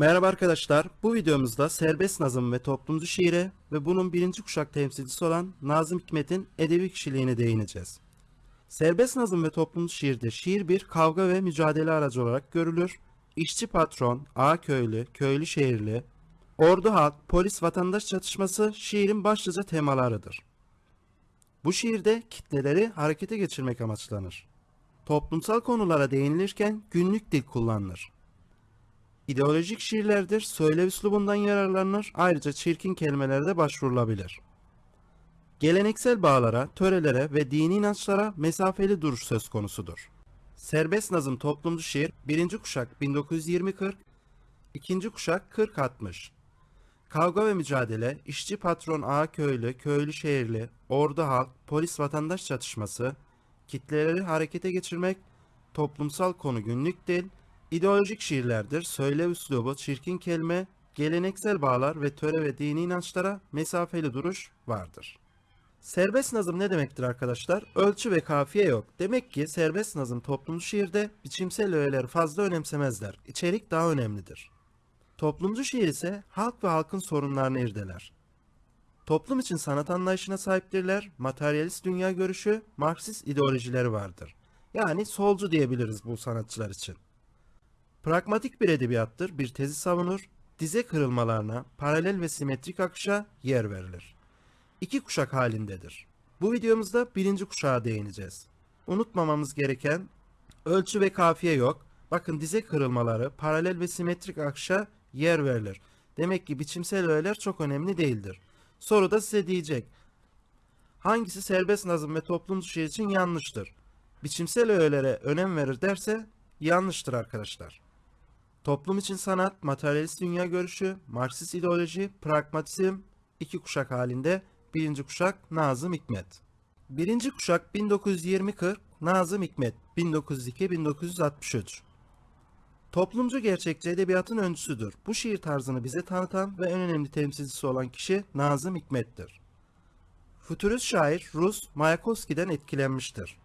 Merhaba arkadaşlar. Bu videomuzda serbest nazım ve toplumcu şiire ve bunun birinci kuşak temsilcisi olan Nazım Hikmet'in edebi kişiliğine değineceğiz. Serbest nazım ve toplumcu şiirde şiir bir kavga ve mücadele aracı olarak görülür. İşçi patron, ağa köylü, köylü şehirli, ordu halk, polis vatandaş çatışması şiirin başlıca temalarıdır. Bu şiirde kitleleri harekete geçirmek amaçlanır. Toplumsal konulara değinilirken günlük dil kullanılır. İdeolojik şiirlerdir, söyle üslubundan yararlanır, ayrıca çirkin kelimelerde başvurulabilir. Geleneksel bağlara, törelere ve dini inançlara mesafeli duruş söz konusudur. Serbest nazım toplumcu şiir 1. kuşak 1920-40, 2. kuşak 40-60. Kavga ve mücadele, işçi patron ağa köylü, köylü şehirli, ordu halk, polis vatandaş çatışması, kitleleri harekete geçirmek, toplumsal konu günlük dil, ideolojik şiirlerdir, söyle üslubu, çirkin kelime, geleneksel bağlar ve töre ve dini inançlara mesafeli duruş vardır. Serbest nazım ne demektir arkadaşlar? Ölçü ve kafiye yok. Demek ki serbest nazım toplumcu şiirde biçimsel öğeleri fazla önemsemezler. İçerik daha önemlidir. Toplumcu şiir ise halk ve halkın sorunlarını irdeler. Toplum için sanat anlayışına sahiptirler, materyalist dünya görüşü, Marksist ideolojileri vardır. Yani solcu diyebiliriz bu sanatçılar için. Pragmatik bir edebiyattır, bir tezi savunur, dize kırılmalarına, paralel ve simetrik akışa yer verilir. İki kuşak halindedir. Bu videomuzda birinci kuşağa değineceğiz. Unutmamamız gereken ölçü ve kafiye yok. Bakın dize kırılmaları, paralel ve simetrik akışa yer verilir. Demek ki biçimsel öğeler çok önemli değildir. Soru da size diyecek. Hangisi serbest nazım ve toplumcu şiir için yanlıştır? Biçimsel öğelere önem verir derse yanlıştır arkadaşlar. Toplum için sanat, materyalist dünya görüşü, Marksist ideoloji, pragmatizm iki kuşak halinde birinci kuşak Nazım Hikmet. Birinci kuşak 1920-40 Nazım Hikmet 1902-1963. Toplumcu gerçekçi edebiyatın öncüsüdür. Bu şiir tarzını bize tanıtan ve en önemli temsilcisi olan kişi Nazım Hikmet'tir. Futurist şair Rus Mayakovski'den etkilenmiştir.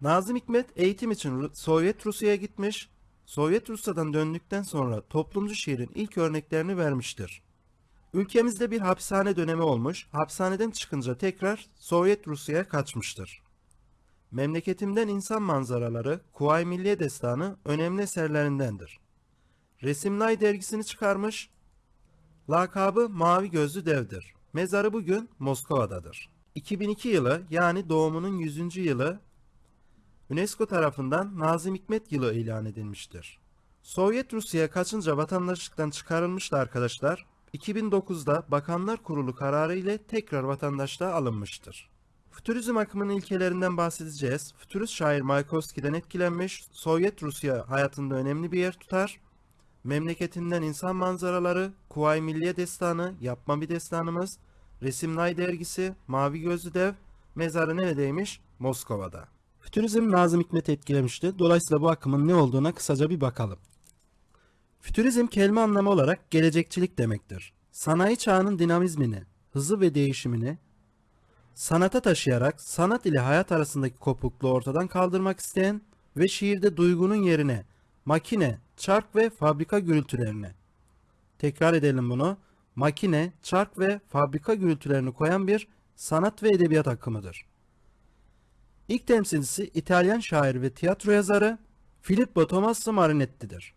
Nazım Hikmet eğitim için Sovyet Rusya'ya gitmiş, Sovyet Rusya'dan döndükten sonra toplumcu şiirin ilk örneklerini vermiştir. Ülkemizde bir hapishane dönemi olmuş, hapishaneden çıkınca tekrar Sovyet Rusya'ya kaçmıştır. Memleketimden insan manzaraları, Kuvayi Milliye Destanı önemli eserlerindendir. Resimlay dergisini çıkarmış, lakabı Mavi Gözlü Dev'dir. Mezarı bugün Moskova'dadır. 2002 yılı yani doğumunun 100. yılı UNESCO tarafından Nazım Hikmet yılı ilan edilmiştir. Sovyet Rusya'ya kaçınca vatandaşlıktan çıkarılmıştı arkadaşlar. 2009'da Bakanlar Kurulu kararı ile tekrar vatandaşlığa alınmıştır. Fütürizm akımının ilkelerinden bahsedeceğiz. Fütürist şair Mayakovski'den etkilenmiş, Sovyet Rusya hayatında önemli bir yer tutar. Memleketinden insan manzaraları, Kuvayi Milliye Destanı, Yapma Bir Destanımız, Resimlay Dergisi, Mavi Gözlü Dev, mezarı neredeymiş? Moskova'da. Fütürizm Nazım Hikmet etkilemişti. Dolayısıyla bu akımın ne olduğuna kısaca bir bakalım. Fütürizm kelime anlamı olarak gelecekçilik demektir. Sanayi çağının dinamizmini, hızı ve değişimini sanata taşıyarak sanat ile hayat arasındaki kopukluğu ortadan kaldırmak isteyen ve şiirde duygunun yerine makine, çark ve fabrika gürültülerini tekrar edelim bunu. Makine, çark ve fabrika gürültülerini koyan bir sanat ve edebiyat akımıdır. İlk temsilcisi İtalyan şair ve tiyatro yazarı Filippo Tommaso Marinetti'dir.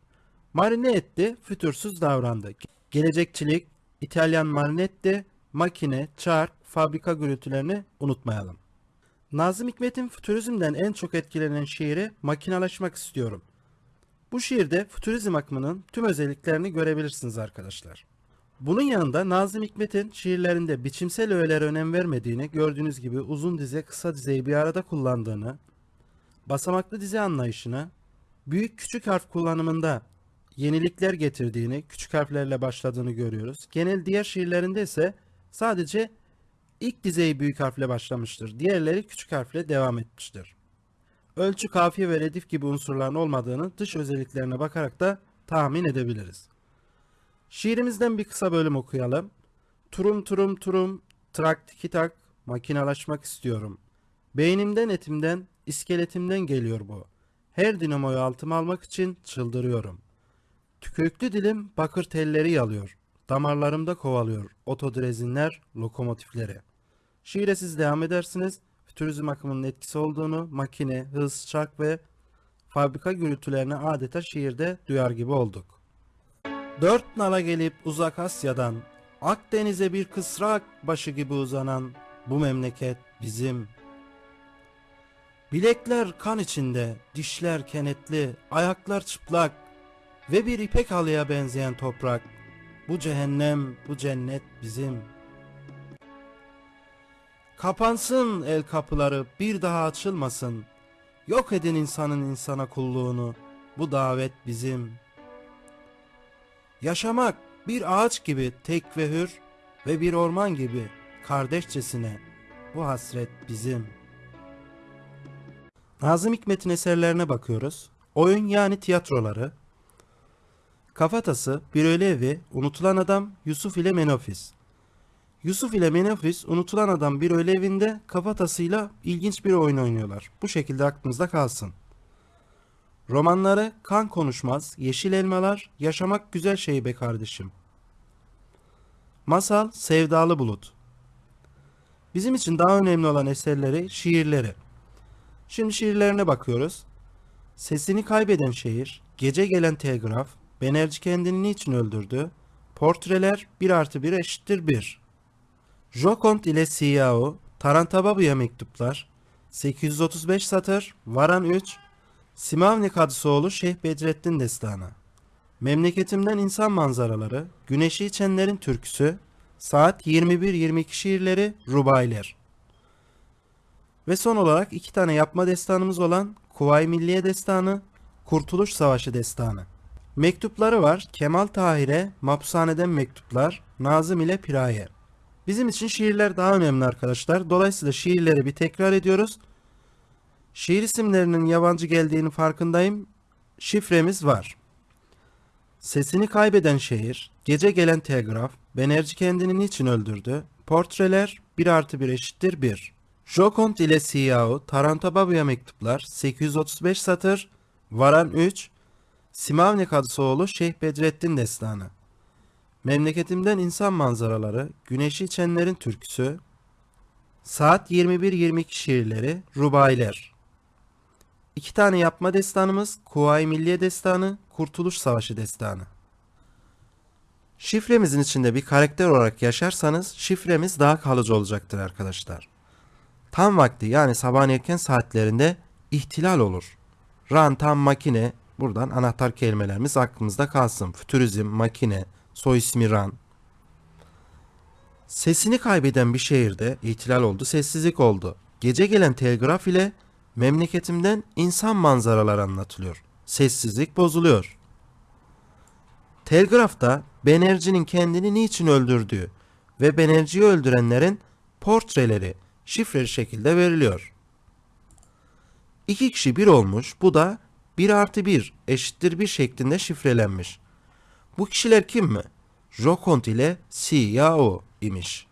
Marinetti fütursuz davrandı. Gelecekçilik, İtalyan Marinetti, makine, çark, fabrika gürültülerini unutmayalım. Nazım Hikmet'in fütürizmden en çok etkilenen şiiri Makinalaşmak istiyorum. Bu şiirde fütürizm akımının tüm özelliklerini görebilirsiniz arkadaşlar. Bunun yanında Nazım Hikmet'in şiirlerinde biçimsel öğelere önem vermediğini, gördüğünüz gibi uzun dize kısa dizeyi bir arada kullandığını, basamaklı dize anlayışını, büyük küçük harf kullanımında yenilikler getirdiğini, küçük harflerle başladığını görüyoruz. Genel diğer şiirlerinde ise sadece ilk dizeyi büyük harfle başlamıştır. Diğerleri küçük harfle devam etmiştir. Ölçü, kafiye ve redif gibi unsurların olmadığını dış özelliklerine bakarak da tahmin edebiliriz. Şiirimizden bir kısa bölüm okuyalım. Turum turum turum, trak tiki tak, makinalaşmak istiyorum. Beynimden etimden, iskeletimden geliyor bu. Her dinamoyu altıma almak için çıldırıyorum. Tükürüklü dilim bakır telleri yalıyor. Damarlarımda kovalıyor otodrezinler, lokomotifleri. Şiire siz devam edersiniz. Fütürizm akımının etkisi olduğunu makine, hız, çak ve fabrika gürültülerini adeta şiirde duyar gibi olduk. Dört nala gelip uzak Asya'dan Akdeniz'e bir kısrak başı gibi uzanan bu memleket bizim. Bilekler kan içinde, dişler kenetli, ayaklar çıplak ve bir ipek halıya benzeyen toprak. Bu cehennem, bu cennet bizim. Kapansın el kapıları, bir daha açılmasın. Yok edin insanın insana kulluğunu. Bu davet bizim. Yaşamak bir ağaç gibi tek ve hür ve bir orman gibi kardeşçesine. Bu hasret bizim. Nazım Hikmet'in eserlerine bakıyoruz. Oyun yani tiyatroları. Kafatası, Bir Öyle Evi, Unutulan Adam, Yusuf ile Menofis. Yusuf ile Menofis unutulan adam bir öyle evinde kafatasıyla ilginç bir oyun oynuyorlar. Bu şekilde aklınızda kalsın. Romanları Kan Konuşmaz, Yeşil Elmalar, Yaşamak Güzel Şey Be Kardeşim. Masal Sevdalı Bulut. Bizim için daha önemli olan eserleri şiirleri. Şimdi şiirlerine bakıyoruz. Sesini kaybeden şehir, gece gelen telgraf, Benerci kendini niçin öldürdü, portreler 1 artı 1 eşittir 1. Jokont ile Siyao, Tarantababu'ya mektuplar, 835 satır, Varan 3, Simavni Kadısoğlu Şeyh Bedrettin Destanı. Memleketimden insan manzaraları, Güneşi içenlerin türküsü, saat 21-22 şiirleri, Rubayler. Ve son olarak iki tane yapma destanımız olan Kuvayi Milliye Destanı, Kurtuluş Savaşı Destanı. Mektupları var Kemal Tahir'e Mapushaneden Mektuplar, Nazım ile Piraye. Bizim için şiirler daha önemli arkadaşlar. Dolayısıyla şiirleri bir tekrar ediyoruz. Şiir isimlerinin yabancı geldiğini farkındayım. Şifremiz var. Sesini kaybeden şehir, gece gelen telgraf, Benerci kendini niçin öldürdü, portreler 1 artı 1 eşittir 1. Jokont ile Siyao, Tarantababu'ya mektuplar, 835 satır, Varan 3, Simavni Kadısoğlu Şeyh Bedrettin Destanı. Memleketimden insan manzaraları, Güneşi içenlerin türküsü, Saat 21-22 şiirleri, Rubayler. İki tane yapma destanımız, Kuvayi Milliye Destanı, Kurtuluş Savaşı Destanı. Şifremizin içinde bir karakter olarak yaşarsanız şifremiz daha kalıcı olacaktır arkadaşlar. Tam vakti yani sabahın erken saatlerinde ihtilal olur. Ran tam makine, buradan anahtar kelimelerimiz aklımızda kalsın. Fütürizm, makine, soy ismi Ran. Sesini kaybeden bir şehirde ihtilal oldu, sessizlik oldu. Gece gelen telgraf ile memleketimden insan manzaralar anlatılıyor. Sessizlik bozuluyor. Telgrafta Benerci'nin kendini niçin öldürdüğü ve Benerci'yi öldürenlerin portreleri şifreli şekilde veriliyor. İki kişi bir olmuş, bu da 1 artı 1 eşittir 1 şeklinde şifrelenmiş. Bu kişiler kim mi? Jokont ile Siyao imiş.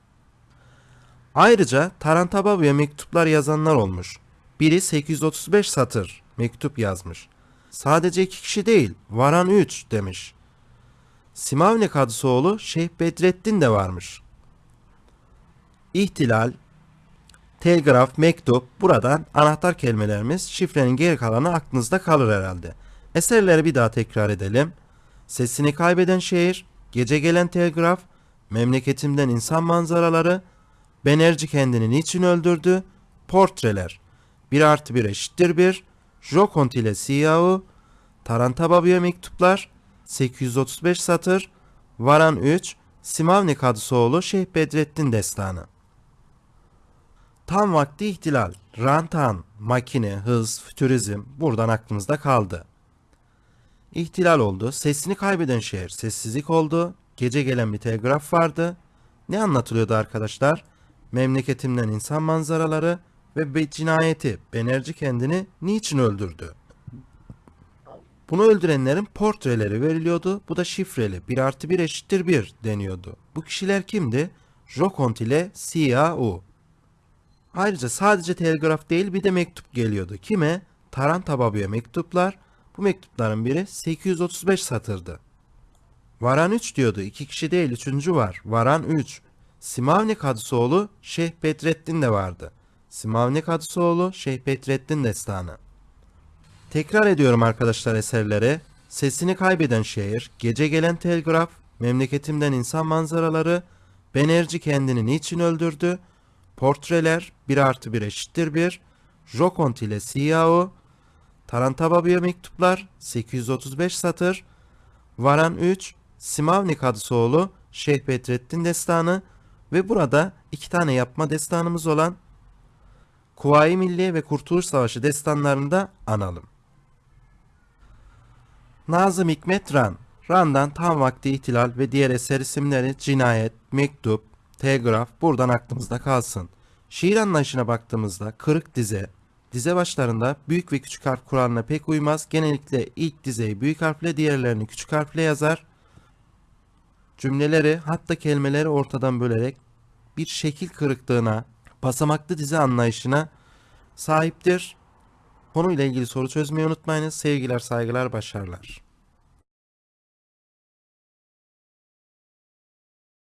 Ayrıca Tarantababu'ya mektuplar yazanlar olmuş. Biri 835 satır mektup yazmış. Sadece iki kişi değil, varan 3 demiş. Simavni Kadısoğlu Şeyh Bedrettin de varmış. İhtilal, telgraf, mektup buradan anahtar kelimelerimiz şifrenin geri kalanı aklınızda kalır herhalde. Eserleri bir daha tekrar edelim. Sesini kaybeden şehir, gece gelen telgraf, memleketimden insan manzaraları, Benerci kendini niçin öldürdü, portreler, 1 artı 1 eşittir 1, Jokont ile Siyao, Tarantababu'ya mektuplar, 835 satır, Varan 3, Simavni Kadısoğlu Şeyh Bedrettin Destanı. Tam vakti ihtilal, rantan, makine, hız, fütürizm buradan aklımızda kaldı. İhtilal oldu, sesini kaybeden şehir sessizlik oldu, gece gelen bir telgraf vardı. Ne anlatılıyordu arkadaşlar? Memleketimden insan manzaraları ve cinayeti, Benerci kendini niçin öldürdü? Bunu öldürenlerin portreleri veriliyordu. Bu da şifreli. 1 artı 1 eşittir 1 deniyordu. Bu kişiler kimdi? Jokont ile Siyao. Ayrıca sadece telgraf değil bir de mektup geliyordu. Kime? Tarantababu'ya mektuplar. Bu mektupların biri 835 satırdı. Varan 3 diyordu. İki kişi değil üçüncü var. Varan 3. Simavnik Hadısoğlu Şeyh Bedrettin de vardı. Simavnik Hadısoğlu Şeyh Bedrettin destanı. Tekrar ediyorum arkadaşlar eserleri. Sesini kaybeden şehir, gece gelen telgraf, memleketimden insan manzaraları, Benerci kendini niçin öldürdü, portreler 1 artı 1 eşittir 1, Jokont ile Siyao, Tarantababı'ya mektuplar 835 satır, Varan 3, Simavnik Hadısoğlu, Şeyh Bedrettin destanı. Ve burada iki tane yapma destanımız olan Kuvayi Milliye ve Kurtuluş Savaşı destanlarını da analım. Nazım Hikmet Ran Ran'dan tam vakti ihtilal ve diğer eser isimleri cinayet, mektup, telgraf buradan aklımızda kalsın. Şiir anlayışına baktığımızda kırık dize, dize başlarında büyük ve küçük harf kuralına pek uymaz. Genellikle ilk dizeyi büyük harfle diğerlerini küçük harfle yazar. Cümleleri hatta kelimeleri ortadan bölerek bir şekil kırıklığına, basamaklı dizi anlayışına sahiptir. Konuyla ilgili soru çözmeyi unutmayınız. Sevgiler, saygılar, başarılar.